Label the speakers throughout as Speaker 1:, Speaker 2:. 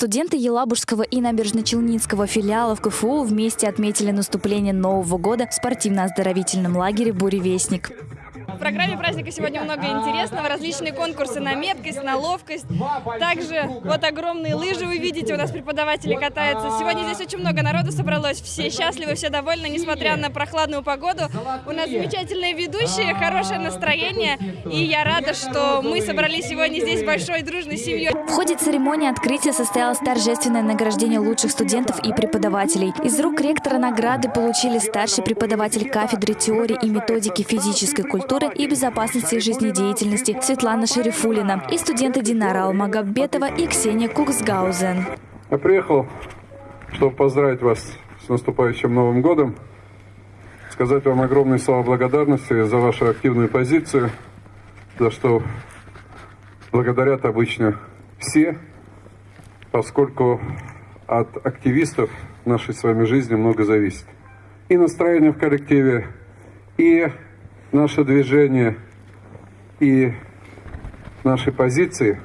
Speaker 1: Студенты Елабужского и Набережно-Челнинского филиалов КФУ вместе отметили наступление Нового года в спортивно-оздоровительном лагере «Буревестник».
Speaker 2: Программе праздника сегодня много интересного. Различные конкурсы на меткость, на ловкость. Также вот огромные лыжи вы видите, у нас преподаватели катаются. Сегодня здесь очень много народу собралось. Все счастливы, все довольны, несмотря на прохладную погоду. У нас замечательные ведущие, хорошее настроение. И я рада, что мы собрались сегодня здесь большой дружной семьей.
Speaker 1: В ходе церемонии открытия состоялось торжественное награждение лучших студентов и преподавателей. Из рук ректора награды получили старший преподаватель кафедры теории и методики физической культуры и безопасности жизнедеятельности Светлана Шерифулина и студенты Динара Алмагаббетова и Ксения Куксгаузен.
Speaker 3: Я приехал, чтобы поздравить вас с наступающим Новым годом, сказать вам огромные слова благодарности за вашу активную позицию, за что благодарят обычно все, поскольку от активистов нашей с вами жизни много зависит. И настроение в коллективе, и наше движение и наши позиции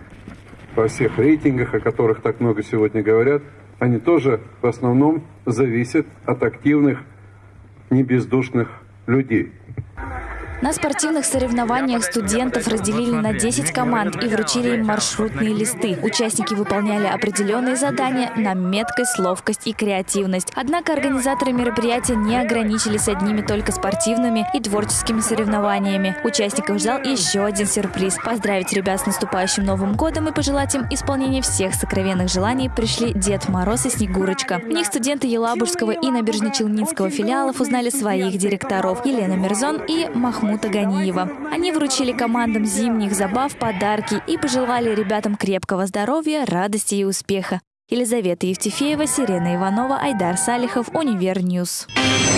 Speaker 3: во всех рейтингах, о которых так много сегодня говорят, они тоже в основном зависят от активных, небездушных людей.
Speaker 1: На спортивных соревнованиях студентов разделили на 10 команд и вручили им маршрутные листы. Участники выполняли определенные задания на меткость, ловкость и креативность. Однако организаторы мероприятия не ограничились одними только спортивными и творческими соревнованиями. Участников ждал еще один сюрприз. Поздравить ребят с наступающим Новым годом и пожелать им исполнения всех сокровенных желаний пришли Дед Мороз и Снегурочка. В них студенты Елабужского и Набережно-Челнинского филиалов узнали своих директоров Елена Мирзон и Махмуд Махмута Ганиева. Они вручили командам зимних забав подарки и пожелали ребятам крепкого здоровья, радости и успеха. Елизавета Евтефеева, Сирена Иванова, Айдар Салихов, Универ News. News.